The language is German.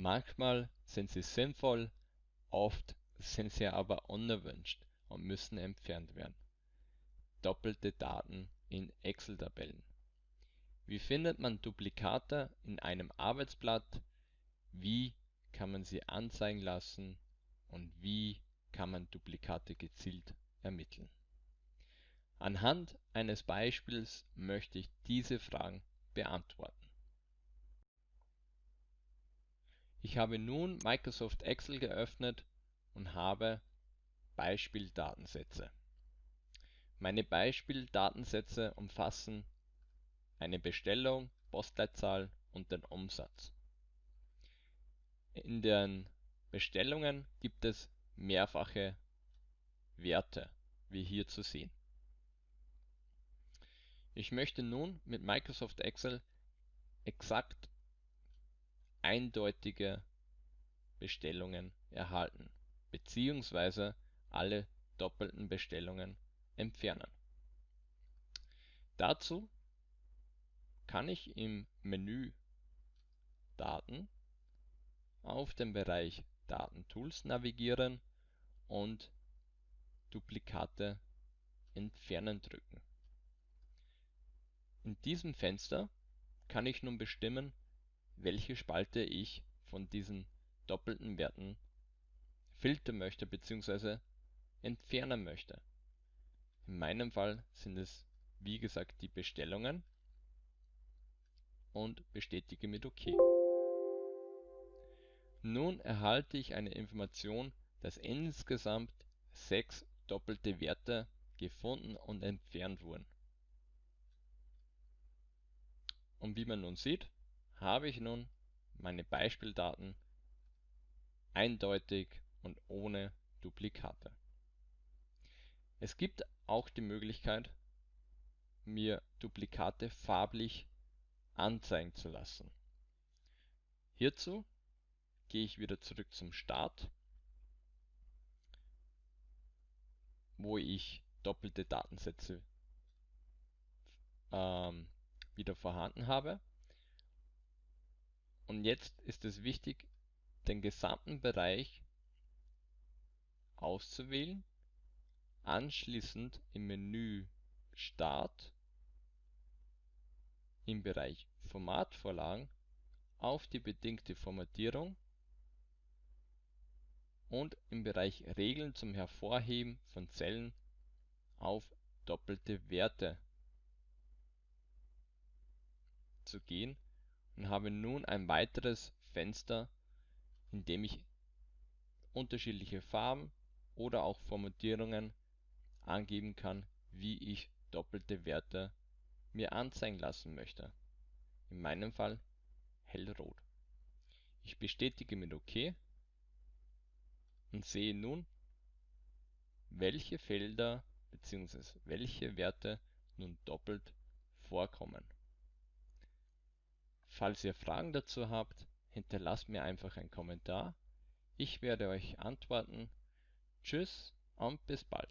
Manchmal sind sie sinnvoll, oft sind sie aber unerwünscht und müssen entfernt werden. Doppelte Daten in Excel-Tabellen Wie findet man Duplikate in einem Arbeitsblatt? Wie kann man sie anzeigen lassen? Und wie kann man Duplikate gezielt ermitteln? Anhand eines Beispiels möchte ich diese Fragen beantworten. Ich habe nun Microsoft Excel geöffnet und habe Beispieldatensätze. Meine Beispieldatensätze umfassen eine Bestellung, Postleitzahl und den Umsatz. In den Bestellungen gibt es mehrfache Werte, wie hier zu sehen. Ich möchte nun mit Microsoft Excel exakt eindeutige Bestellungen erhalten bzw. alle doppelten Bestellungen entfernen. Dazu kann ich im Menü Daten auf den Bereich Datentools navigieren und Duplikate entfernen drücken. In diesem Fenster kann ich nun bestimmen welche Spalte ich von diesen doppelten Werten filtern möchte bzw. entfernen möchte. In meinem Fall sind es wie gesagt die Bestellungen und bestätige mit OK. Nun erhalte ich eine Information, dass insgesamt sechs doppelte Werte gefunden und entfernt wurden. Und wie man nun sieht, habe ich nun meine Beispieldaten eindeutig und ohne Duplikate. Es gibt auch die Möglichkeit, mir Duplikate farblich anzeigen zu lassen. Hierzu gehe ich wieder zurück zum Start, wo ich doppelte Datensätze ähm, wieder vorhanden habe und jetzt ist es wichtig, den gesamten Bereich auszuwählen, anschließend im Menü Start im Bereich Formatvorlagen auf die bedingte Formatierung und im Bereich Regeln zum Hervorheben von Zellen auf doppelte Werte zu gehen und habe nun ein weiteres Fenster, in dem ich unterschiedliche Farben oder auch Formatierungen angeben kann, wie ich doppelte Werte mir anzeigen lassen möchte. In meinem Fall hellrot. Ich bestätige mit OK und sehe nun, welche Felder bzw. welche Werte nun doppelt vorkommen Falls ihr Fragen dazu habt, hinterlasst mir einfach einen Kommentar. Ich werde euch antworten. Tschüss und bis bald.